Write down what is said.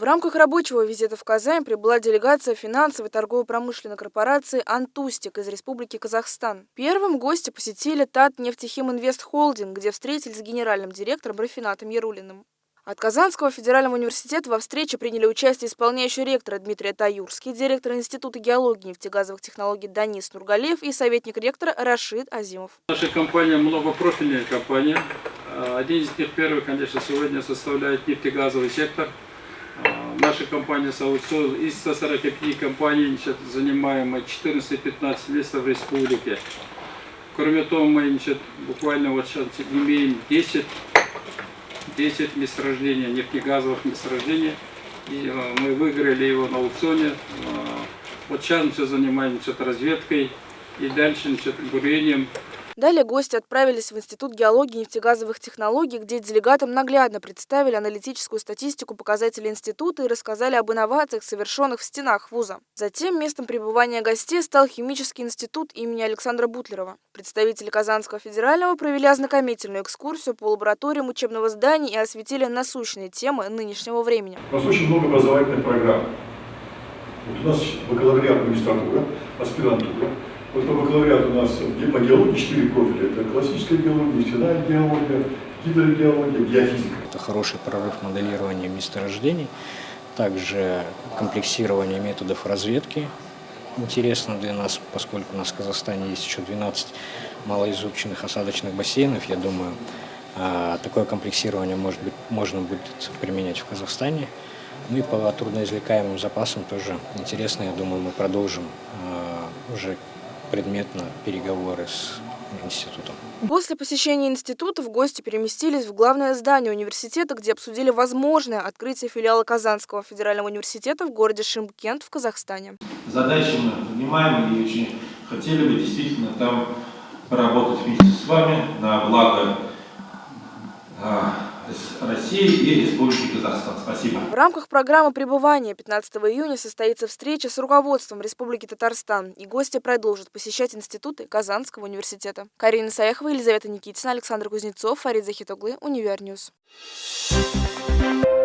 В рамках рабочего визита в Казань прибыла делегация финансовой торгово-промышленной корпорации «Антустик» из Республики Казахстан. Первым гости посетили ТАТ «Нефтехим Инвест Холдинг», где встретились с генеральным директором Рафинатом Ярулиным. От Казанского федерального университета во встрече приняли участие исполняющий ректора Дмитрий Таюрский, директор Института геологии и нефтегазовых технологий Данис Нургалев и советник ректора Рашид Азимов. Наша компания многопрофильная компания. Один из них первый, конечно, сегодня составляет нефтегазовый сектор – Наша компания Саутсол из 145 компаний значит, занимаем 14-15 мест в республике. Кроме того, мы значит, буквально вот сейчас имеем 10, 10 месторождений, нефтегазовых месторождений. И э, мы выиграли его на аукционе. Э, вот сейчас мы занимаемся разведкой и дальше значит, бурением Далее гости отправились в Институт геологии и нефтегазовых технологий, где делегатам наглядно представили аналитическую статистику показателей института и рассказали об инновациях, совершенных в стенах вуза. Затем местом пребывания гостей стал химический институт имени Александра Бутлерова. Представители Казанского федерального провели ознакомительную экскурсию по лабораториям учебного здания и осветили насущные темы нынешнего времени. У нас очень много образовательных программ. Вот у нас бакалавриат магистратура, аспирантура, вот по бакалавриату у нас по геологии четыре профиля. Это классическая геология, нефтяная геология, гидрогеология, геофизика. Это хороший прорыв моделирования месторождений, также комплексирование методов разведки интересно для нас, поскольку у нас в Казахстане есть еще 12 малоизученных осадочных бассейнов. Я думаю, а, такое комплексирование может быть, можно будет применять в Казахстане. Ну и по трудноизвлекаемым запасам тоже интересно. Я думаю, мы продолжим а, уже предметно переговоры с институтом. После посещения института в гости переместились в главное здание университета, где обсудили возможное открытие филиала Казанского федерального университета в городе Шимкент в Казахстане. Задачи мы понимаем и очень хотели бы действительно там поработать вместе с вами на благо России и Республики Казахстан. Спасибо. В рамках программы пребывания 15 июня состоится встреча с руководством Республики Татарстан, и гости продолжат посещать институты Казанского университета. Карина Саяхова, Елизавета Никитина, Александр Кузнецов, Фарид Захитоглы, Univer News. Thank you.